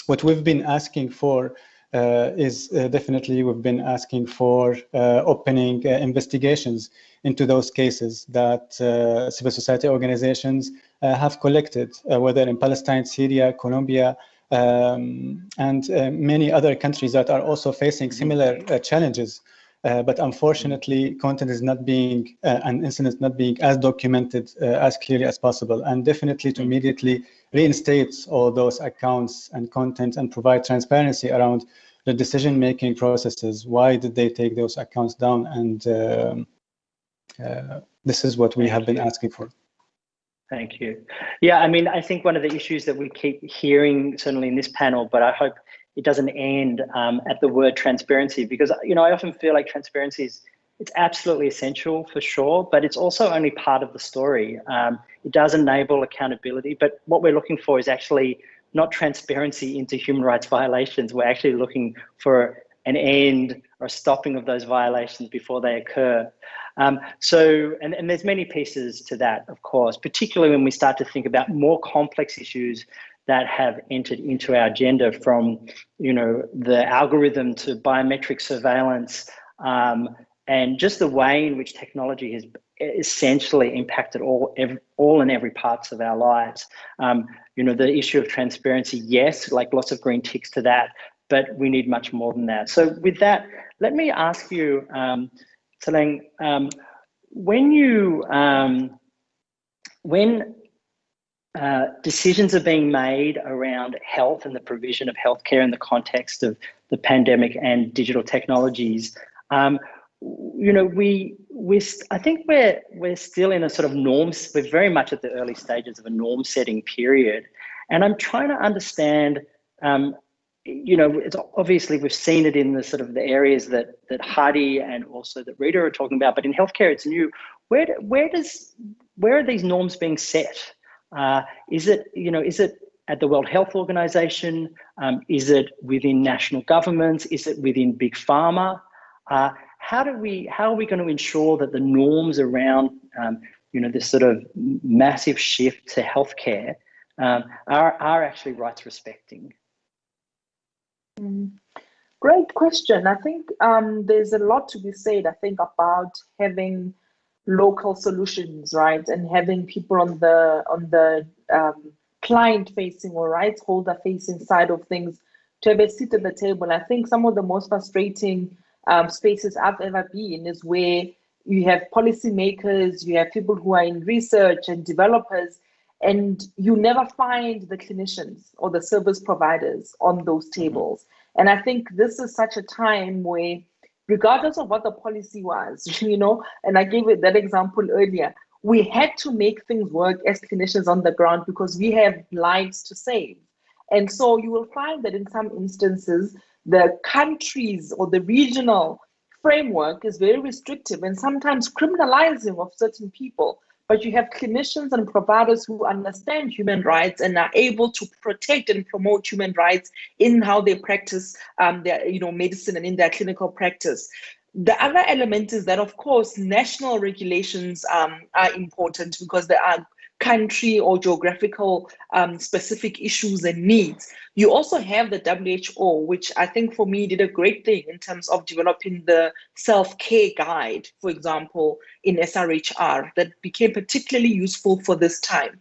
what we've been asking for uh, is definitely we've been asking for opening investigations into those cases that uh, civil society organizations uh, have collected, uh, whether in Palestine, Syria, Colombia, um, and many other countries that are also facing similar challenges. Uh, but unfortunately, content is not being, uh, and incidents not being as documented uh, as clearly as possible. And definitely to immediately reinstate all those accounts and content and provide transparency around the decision-making processes. Why did they take those accounts down? And um, uh, this is what we have been asking for. Thank you. Yeah, I mean, I think one of the issues that we keep hearing, certainly in this panel, but I hope it doesn't end um, at the word transparency, because you know I often feel like transparency is it's absolutely essential for sure, but it's also only part of the story. Um, it does enable accountability, but what we're looking for is actually not transparency into human rights violations. We're actually looking for an end or stopping of those violations before they occur. Um, so, and, and there's many pieces to that, of course, particularly when we start to think about more complex issues that have entered into our agenda from, you know, the algorithm to biometric surveillance um, and just the way in which technology has essentially impacted all every, all and every parts of our lives. Um, you know, the issue of transparency, yes, like lots of green ticks to that, but we need much more than that. So with that, let me ask you, um, um, when you, um, when uh, decisions are being made around health and the provision of healthcare in the context of the pandemic and digital technologies, um, you know, we we I think we're we're still in a sort of norms. We're very much at the early stages of a norm setting period, and I'm trying to understand um, you know, it's obviously we've seen it in the sort of the areas that that Hadi and also that Rita are talking about, but in healthcare it's new. Where where does where are these norms being set? Uh, is it you know is it at the World Health Organization? Um, is it within national governments? Is it within big pharma? Uh, how do we how are we going to ensure that the norms around um, you know this sort of massive shift to healthcare um, are are actually rights respecting? Mm. Great question. I think um, there's a lot to be said, I think, about having local solutions, right? And having people on the on the um, client facing or rights holder facing side of things to have a seat at the table. I think some of the most frustrating um, spaces I've ever been is where you have policymakers, you have people who are in research and developers, and you never find the clinicians or the service providers on those tables. And I think this is such a time where, regardless of what the policy was, you know, and I gave it that example earlier, we had to make things work as clinicians on the ground because we have lives to save. And so you will find that in some instances, the countries or the regional framework is very restrictive and sometimes criminalizing of certain people. But you have clinicians and providers who understand human rights and are able to protect and promote human rights in how they practice um, their, you know, medicine and in their clinical practice. The other element is that, of course, national regulations um, are important because there are country or geographical um, specific issues and needs. You also have the WHO, which I think for me did a great thing in terms of developing the self-care guide, for example, in SRHR that became particularly useful for this time.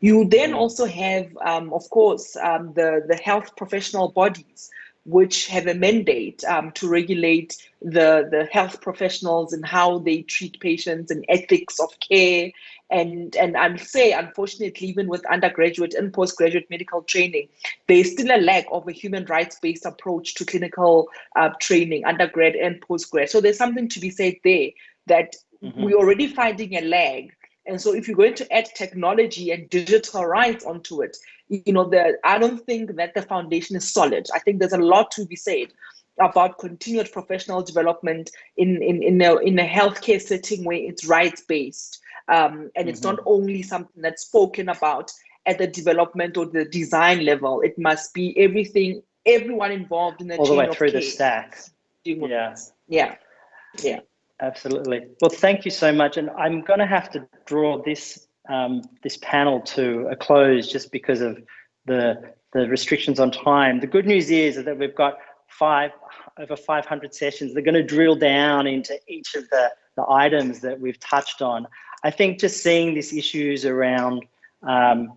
You then also have, um, of course, um, the, the health professional bodies, which have a mandate um, to regulate the, the health professionals and how they treat patients and ethics of care and and I'll say, unfortunately, even with undergraduate and postgraduate medical training, there's still a lack of a human rights-based approach to clinical uh, training, undergrad and postgrad. So there's something to be said there that mm-hmm. we're already finding a lag. And so if you're going to add technology and digital rights onto it, you know, the, I don't think that the foundation is solid. I think there's a lot to be said about continued professional development in, in, in, a, in a healthcare setting where it's rights-based um, and it's mm-hmm. not only something that's spoken about at the development or the design level. It must be everything, everyone involved in the all the way through the stack. Yeah. Yeah. Yeah. Absolutely. Well, thank you so much. And I'm going to have to draw this um, this panel to a close just because of the the restrictions on time. The good news is that we've got five over 500 sessions. They're going to drill down into each of the the items that we've touched on. I think just seeing these issues around um,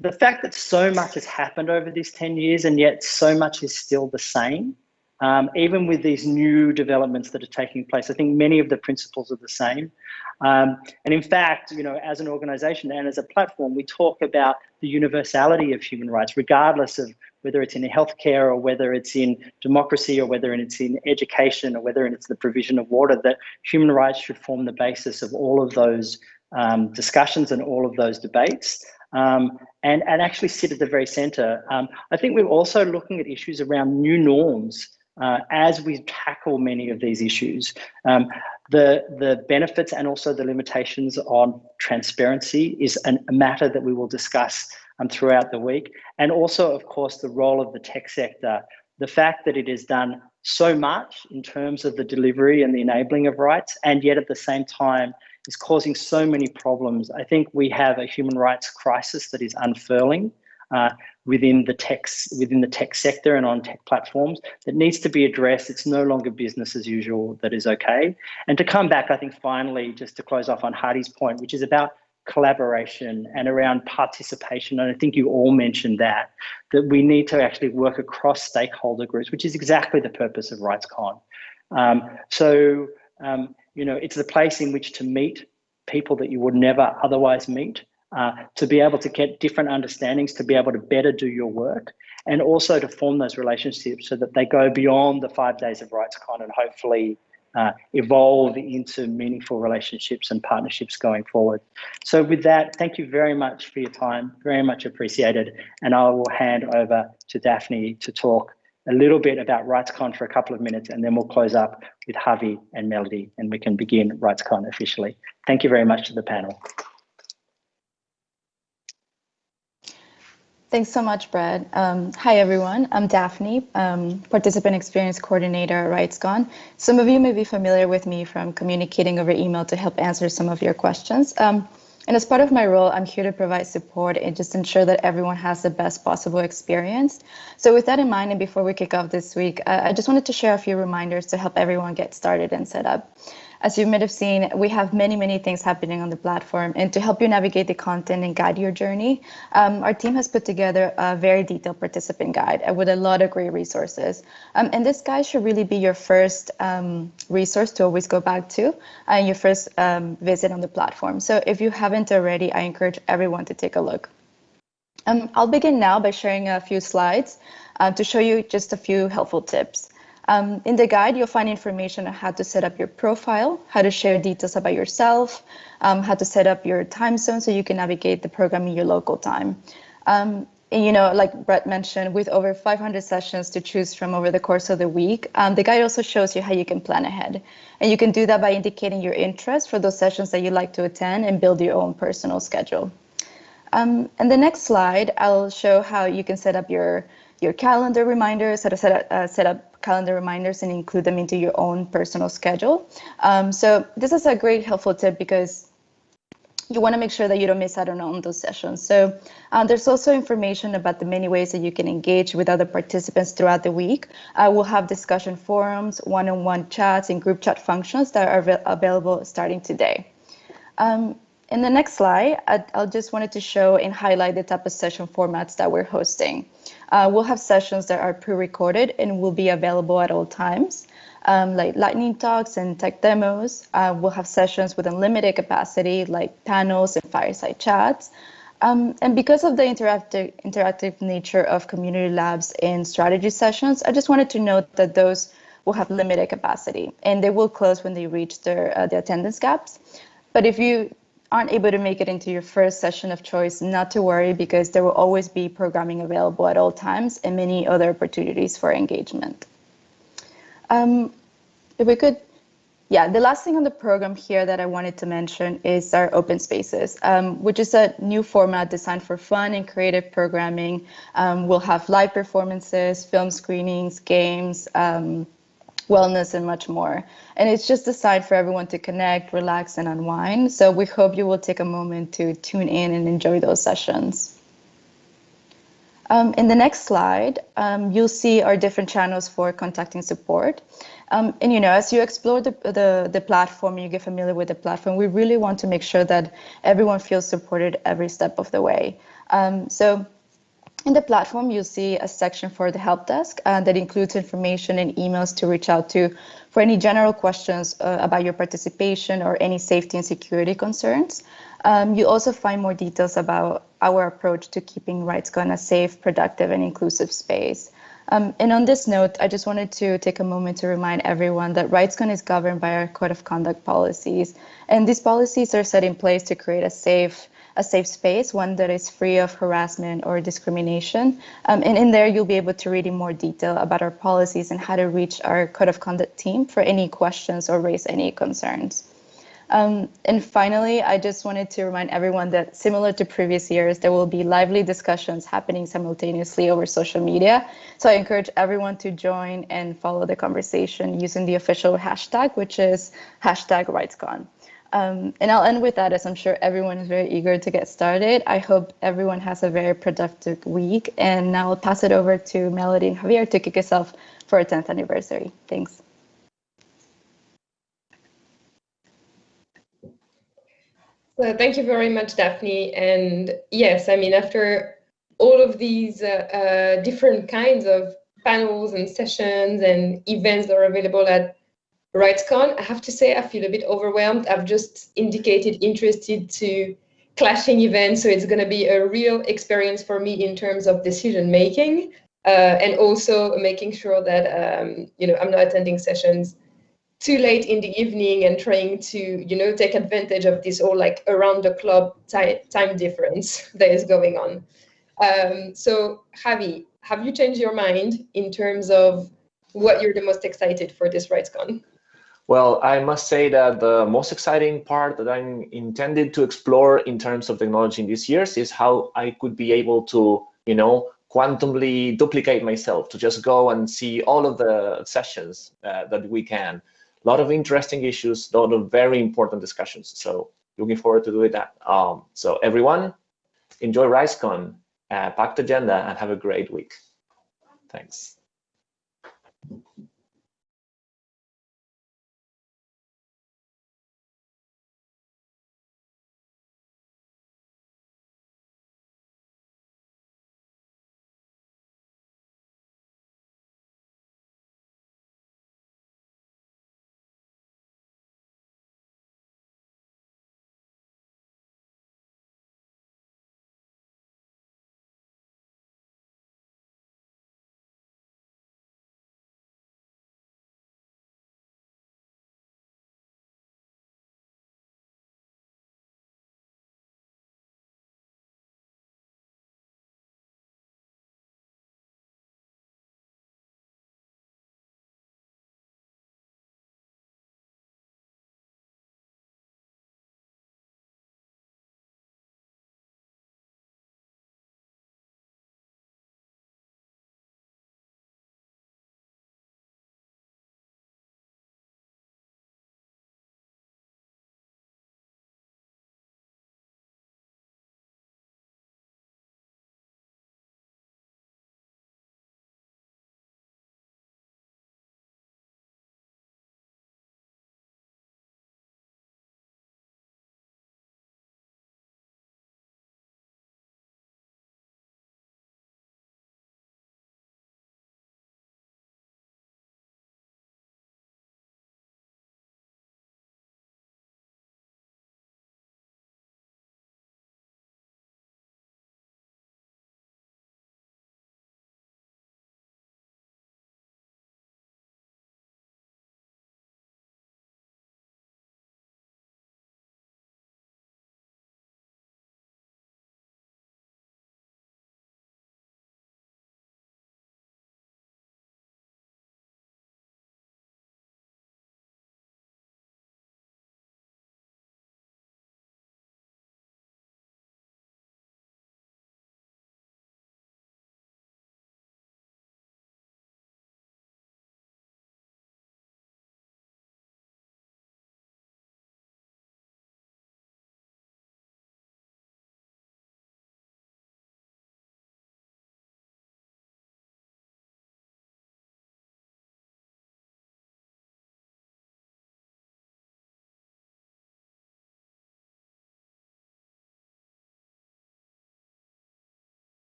the fact that so much has happened over these 10 years and yet so much is still the same, um, even with these new developments that are taking place, I think many of the principles are the same. Um, and in fact, you know, as an organization and as a platform, we talk about the universality of human rights, regardless of whether it's in healthcare or whether it's in democracy or whether it's in education or whether it's the provision of water, that human rights should form the basis of all of those um, discussions and all of those debates. Um, and, and actually sit at the very center. Um, I think we're also looking at issues around new norms uh, as we tackle many of these issues. Um, the, the benefits and also the limitations on transparency is an, a matter that we will discuss um, throughout the week. And also, of course, the role of the tech sector, the fact that it has done so much in terms of the delivery and the enabling of rights, and yet at the same time is causing so many problems. I think we have a human rights crisis that is unfurling uh, within the tech within the tech sector and on tech platforms that needs to be addressed. It's no longer business as usual that is okay. And to come back, I think finally, just to close off on Hadi's point, which is about collaboration and around participation. And I think you all mentioned that, that we need to actually work across stakeholder groups, which is exactly the purpose of RightsCon. Um, so, um, you know, it's the place in which to meet people that you would never otherwise meet, uh, to be able to get different understandings, to be able to better do your work, and also to form those relationships so that they go beyond the five days of RightsCon and hopefully uh, evolve into meaningful relationships and partnerships going forward. So with that, thank you very much for your time, very much appreciated. And I will hand over to Daphne to talk a little bit about RightsCon for a couple of minutes, and then we'll close up with Javi and Melody, and we can begin RightsCon officially. Thank you very much to the panel. Thanks so much, Brad. Um, hi, everyone. I'm Daphne, um, Participant Experience Coordinator at RightsCon. Some of you may be familiar with me from communicating over email to help answer some of your questions. Um, and as part of my role, I'm here to provide support and just ensure that everyone has the best possible experience. So with that in mind, and before we kick off this week, uh, I just wanted to share a few reminders to help everyone get started and set up. As you might have seen, we have many, many things happening on the platform. And to help you navigate the content and guide your journey, um, our team has put together a very detailed participant guide with a lot of great resources. Um, and this guide should really be your first um, resource to always go back to and your first um, visit on the platform. So if you haven't already, I encourage everyone to take a look. Um, I'll begin now by sharing a few slides uh, to show you just a few helpful tips. Um, in the guide, you'll find information on how to set up your profile, how to share details about yourself, um, how to set up your time zone so you can navigate the program in your local time. Um, and, you know, like Brett mentioned, with over 500 sessions to choose from over the course of the week, um, the guide also shows you how you can plan ahead. And you can do that by indicating your interest for those sessions that you'd like to attend and build your own personal schedule. Um, and the next slide, I'll show how you can set up your your calendar reminders, how to set up, uh, set up calendar reminders and include them into your own personal schedule. Um, so this is a great helpful tip because you want to make sure that you don't miss out on, those sessions. So um, there's also information about the many ways that you can engage with other participants throughout the week. Uh, we'll have discussion forums, one-on-one -on -one chats, and group chat functions that are available starting today. Um, in the next slide, I, will just wanted to show and highlight the type of session formats that we're hosting. Uh, we'll have sessions that are pre-recorded and will be available at all times, um, like lightning talks and tech demos. Uh, we'll have sessions with unlimited capacity, like panels and fireside chats. Um, and because of the interactive, interactive nature of community labs and strategy sessions, I just wanted to note that those will have limited capacity and they will close when they reach their uh, the attendance caps. But if you aren't able to make it into your first session of choice, not to worry because there will always be programming available at all times and many other opportunities for engagement. Um, if we could, yeah, the last thing on the program here that I wanted to mention is our open spaces, um, which is a new format designed for fun and creative programming. Um, we'll have live performances, film screenings, games, um, wellness, and much more. And it's just designed for everyone to connect, relax, and unwind. So we hope you will take a moment to tune in and enjoy those sessions. Um, in the next slide, um, you'll see our different channels for contacting support. Um, and you know, as you explore the, the, the platform, you get familiar with the platform, we really want to make sure that everyone feels supported every step of the way. Um, so in the platform, you'll see a section for the help desk uh, that includes information and emails to reach out to for any general questions uh, about your participation or any safety and security concerns. Um, you also find more details about our approach to keeping RightsCon a safe, productive, and inclusive space. Um, and on this note, I just wanted to take a moment to remind everyone that RightsCon is governed by our code of conduct policies. And these policies are set in place to create a safe, a safe space, one that is free of harassment or discrimination. Um, and in there, you'll be able to read in more detail about our policies and how to reach our code of conduct team for any questions or raise any concerns. Um, and finally, I just wanted to remind everyone that similar to previous years, there will be lively discussions happening simultaneously over social media. So I encourage everyone to join and follow the conversation using the official hashtag, which is hashtag RightsCon. Um, and I'll end with that as I'm sure everyone is very eager to get started. I hope everyone has a very productive week. And now I'll pass it over to Melody and Javier to kick us off for our 10th anniversary. Thanks. So thank you very much, Daphne. And yes, I mean, after all of these uh, uh, different kinds of panels and sessions and events that are available at RightsCon, I have to say I feel a bit overwhelmed. I've just indicated interested to clashing events, so it's going to be a real experience for me in terms of decision making uh, and also making sure that um, you know I'm not attending sessions too late in the evening and trying to you know take advantage of this all like around the clock time difference that is going on. Um, so Javi, have you changed your mind in terms of what you're the most excited for this RightsCon? Well, I must say that the most exciting part that I'm intended to explore in terms of technology in these years is how I could be able to, you know, quantumly duplicate myself to just go and see all of the sessions uh, that we can. A lot of interesting issues, a lot of very important discussions. So looking forward to doing that. Um, so everyone, enjoy RightsCon, uh, packed agenda, and have a great week. Thanks.